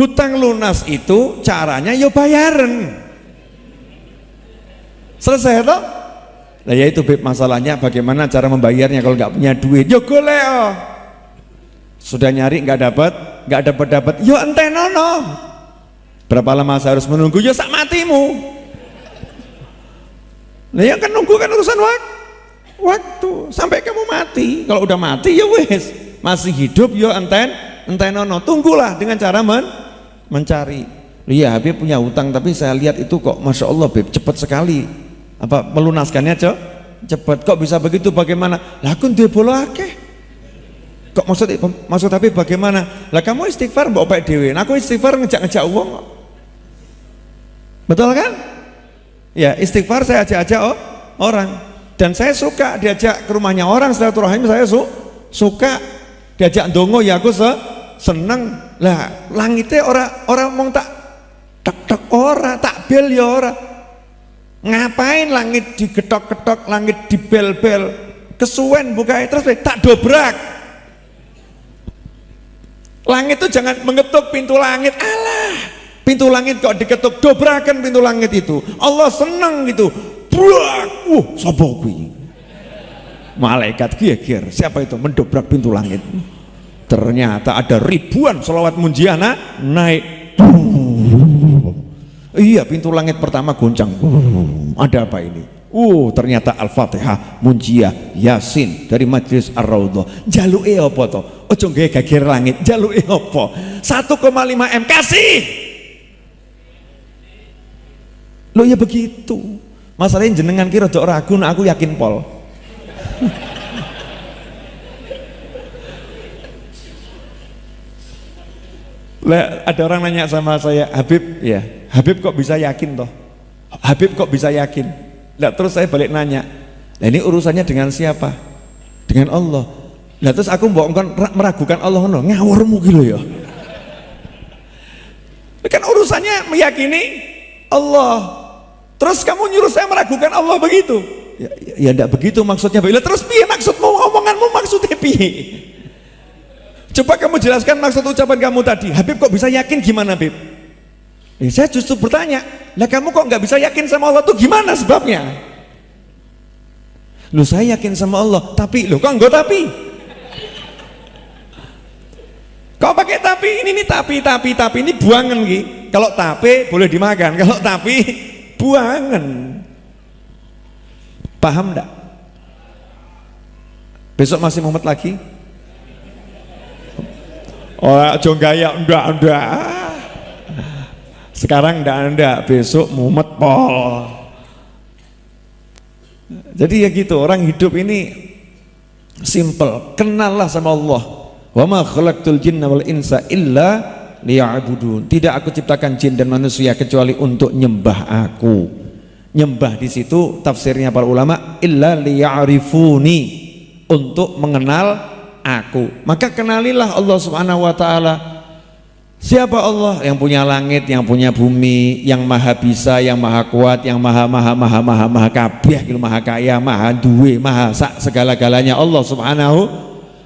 hutang lunas itu caranya yo bayaran. Selesai toh? Nah ya itu masalahnya bagaimana cara membayarnya kalau nggak punya duit? Yo golek oh. sudah nyari nggak dapat nggak dapat dapat. Yo ente nono. Berapa lama saya harus menunggu? Yo sak matimu. Nah ya kan nunggu kan urusan waktu waktu. Sampai kamu mati. Kalau udah mati ya wes masih hidup yo enten enten nono. Tunggulah dengan cara men mencari. Iya Habib punya utang tapi saya lihat itu kok Masya Allah Habib cepat sekali. Apa melunaskannya cok? Cepat kok bisa begitu bagaimana? Lakun dia bola akeh. Kok maksud maksud tapi bagaimana? Lah kamu istighfar mbak opek dewi nah, aku istighfar ngejak-ngejak uang betul kan? Ya istighfar saya ajak-ajak oh, orang. Dan saya suka diajak ke rumahnya orang silaturahim saya su suka diajak dongo ya aku se seneng lah langitnya orang orang mau tak tek tek ora tak bel ya ora. Ngapain langit digetok-getok langit dibel-bel? Kesuwen buka terus tak dobrak. Langit itu jangan mengetuk pintu langit. Allah pintu langit kok diketuk dobrakan pintu langit itu. Allah senang gitu. Buak uh sopo malaikat gier siapa itu? Mendobrak pintu langit ternyata ada ribuan selawat munjiana naik Iya pintu langit pertama goncang. Ada apa ini? Uh ternyata Al-Fatihah, Munjiah, Yasin dari Majlis Ar-Raudhah. Jaluke apa to? Ojo gawe geger langit. Jaluke apa? 1,5 M kasih. Lo ya begitu. Masalahnya jenengan kira rada ragu aku yakin pol. Lah ada orang nanya sama saya, Habib, ya, Habib kok bisa yakin toh? Habib kok bisa yakin? Lah terus saya balik nanya, nah ini urusannya dengan siapa? Dengan Allah. Nah terus aku mau meragukan Allah no, ngawurmu gitu ya. Kan urusannya meyakini Allah. Terus kamu nyuruh saya meragukan Allah begitu? Ya, ya, ya enggak begitu maksudnya. Bila terus piye maksudmu omonganmu maksudnya piye? Coba kamu jelaskan maksud ucapan kamu tadi. Habib kok bisa yakin gimana Habib? Eh, saya justru bertanya, lah kamu kok nggak bisa yakin sama Allah tuh gimana sebabnya? Lu saya yakin sama Allah, tapi lo kok enggak tapi? Kau pakai tapi ini nih tapi tapi tapi ini buangan ki. Kalau tapi boleh dimakan, kalau tapi buangan. Paham enggak? Besok masih mumet lagi? Oh, aja gaya ndak ndak. Sekarang ndak ndak, besok mumet pol. Jadi ya gitu, orang hidup ini simple. Kenallah sama Allah. Wa ma khalaqtul jinna wal insa illa liya'budun. Tidak aku ciptakan jin dan manusia kecuali untuk nyembah aku. Nyembah di situ tafsirnya para ulama illa liya'rifuni untuk mengenal aku. Maka kenalilah Allah subhanahu wa ta'ala. Siapa Allah? Yang punya langit yang punya bumi yang maha bisa yang maha kuat yang maha maha maha maha maha kabeh maha kaya maha duwe maha sak segala-galanya Allah subhanahu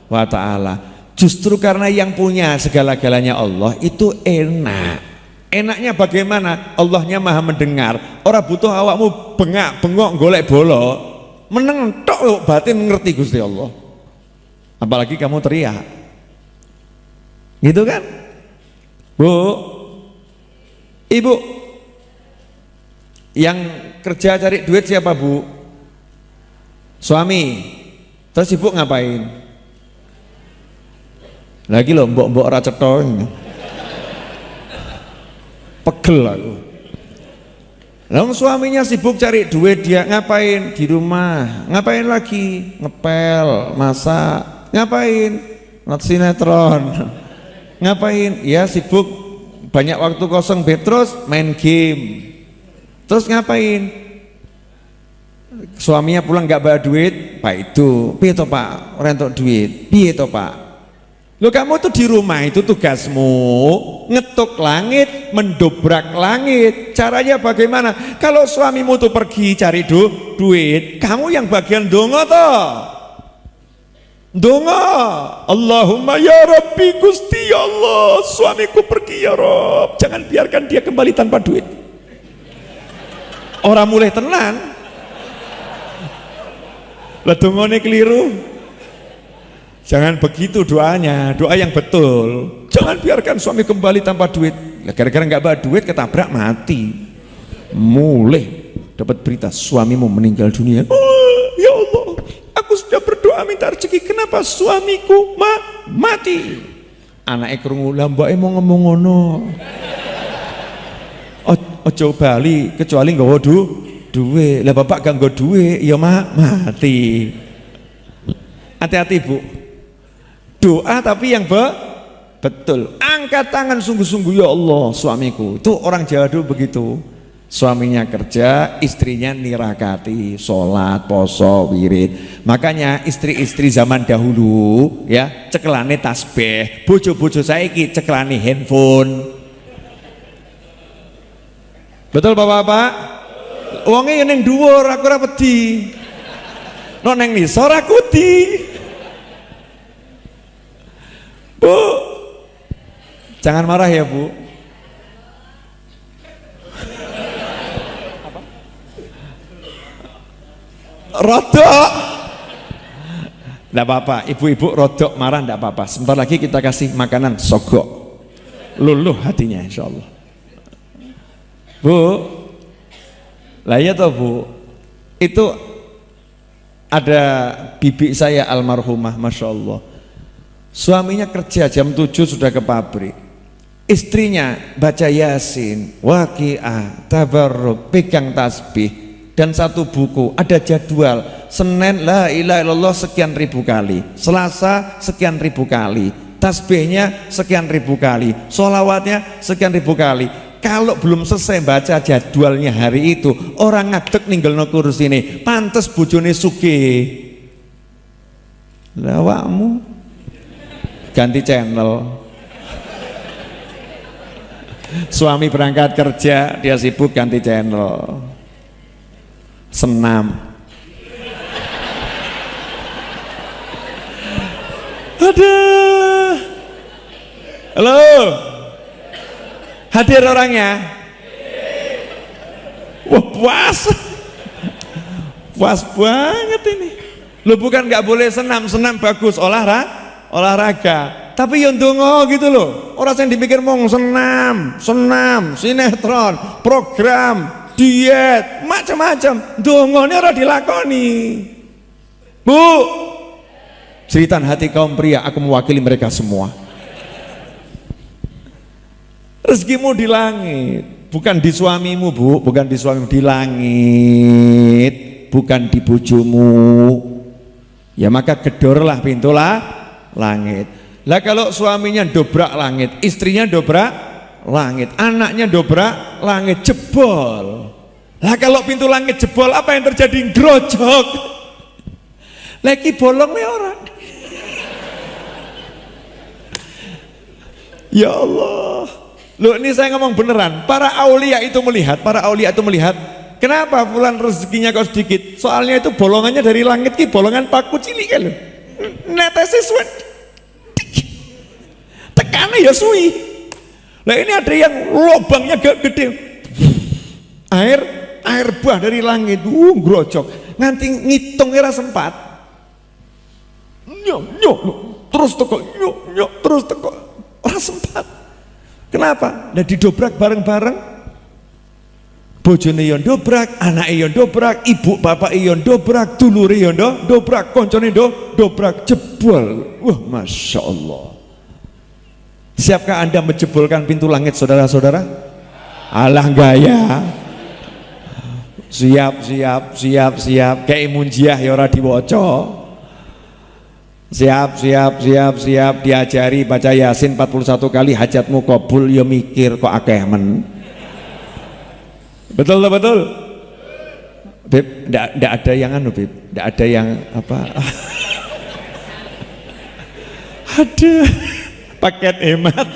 wa ta'ala. Justru karena yang punya segala-galanya Allah itu enak. Enaknya bagaimana? Allahnya maha mendengar. Orang butuh awakmu bengak bengok golek bolo meneng tok batin ngerti Gusti Allah apalagi kamu teriak. Gitu kan? Bu. Ibu. Yang kerja cari duit siapa bu? Suami. Terus ibu ngapain? Lagi loh mbok mbok raceto pegel aku. Lalu suaminya sibuk cari duit dia ngapain? Di rumah. Ngapain lagi? Ngepel masak ngapain? Not sinetron. Ngapain? Ya sibuk. Banyak waktu kosong. Beb terus main game. Terus ngapain? Suaminya pulang nggak bawa duit. Pak itu. Piye to pak? Rentok duit. Piye to pak? Lo kamu tuh di rumah itu tugasmu ngetuk langit mendobrak langit. Caranya bagaimana? Kalau suamimu tuh pergi cari du duit kamu yang bagian dongo toh Donga. Allahumma ya Rabbi Gusti ya Allah Suamiku pergi ya Rob. Jangan biarkan dia kembali tanpa duit. Orang mulai tenan. Lah dongone keliru. Jangan begitu doanya. Doa yang betul. Jangan biarkan suami kembali tanpa duit. Gara-gara nggak bawa duit ketabrak mati. Mulai dapat berita suamimu meninggal dunia. Oh, Ya kenapa suamiku ma mati? Anak krungu lah mbak mau ngomong ngono. Ojo bali kecuali nggak du duwe lah bapak gak nggak duwe ya ma mati. Hati-hati bu. Doa tapi yang be betul. Angkat tangan sungguh-sungguh ya Allah suamiku. Itu orang Jawa begitu suaminya kerja, istrinya nirakati, sholat, poso, wirid. Makanya istri-istri zaman dahulu ya cekelane tasbih, bojo-bojo saiki cekelane handphone. Betul Bapak-bapak? Wonge yang dhuwur aku ora wedi. Nek ning nisor aku di. Bu. Jangan marah ya, Bu. Rodok. Tidak apa-apa ibu-ibu rodok marah tidak apa-apa. Sebentar lagi kita kasih makanan sogok. Luluh hatinya insya Allah bu lah ya toh bu. Itu ada bibi saya almarhumah Masya Allah. Suaminya kerja jam 7 sudah ke pabrik. Istrinya baca yasin waqi'ah tabarruk pegang tasbih dan satu buku ada jadwal. Senin la ilaha illallah sekian ribu kali. Selasa sekian ribu kali. Tasbihnya sekian ribu kali. Solawatnya sekian ribu kali. Kalau belum selesai baca jadwalnya hari itu orang ngadek ninggal no kursi ini pantes bujone suge lawakmu ganti channel. Suami berangkat kerja dia sibuk ganti channel senam. Ada halo. Hadir orangnya? Wah puas. Puas banget ini. Lu bukan nggak boleh senam. Senam bagus. Olahraga olahraga. Tapi yang dongo gitu loh. Orang yang dipikir mau senam senam sinetron program diet, macam-macam. Dongone ora dilakoni. Bu, cerita hati kaum pria, aku mewakili mereka semua. Rezekimu di langit, bukan di suamimu bu, bukan di suamimu, di langit, bukan di bujumu. Ya maka gedorlah pintulah langit. Lah kalau suaminya dobrak langit, istrinya dobrak langit. Anaknya dobrak langit jebol. Lah kalau pintu langit jebol apa yang terjadi? Grojok lagi bolong orang. Ya Allah. Lo ini saya ngomong beneran. Para aulia itu melihat para aulia itu melihat kenapa bulan rezekinya kau sedikit? Soalnya itu bolongannya dari langit ki bolongan paku cilik kan suat tekannya ya suwi Nah ini ada yang lubangnya gak gede. Air air buah dari langit, uh grocok. Nganti ngitung era sempat. Nyok nyok terus teko nyok nyok terus teko. Ora sempat. Kenapa? Nah didobrak bareng-bareng. Bojone yo dobrak, anak yo dobrak, ibu bapak yo dobrak, dulure yo dobrak, koncone dobrak, jebol. Wah, masya Allah. Siapkah anda menjebolkan pintu langit saudara-saudara? Alah gaya siap siap siap siap. Kayak munjiah ya ora diwoco siap siap siap siap. Diajari baca yasin 41 kali hajatmu kabul ya mikir kok akeh men. Betul betul? Beb, ndak ada yang anu Beb, ndak ada yang apa? Ada paket hemat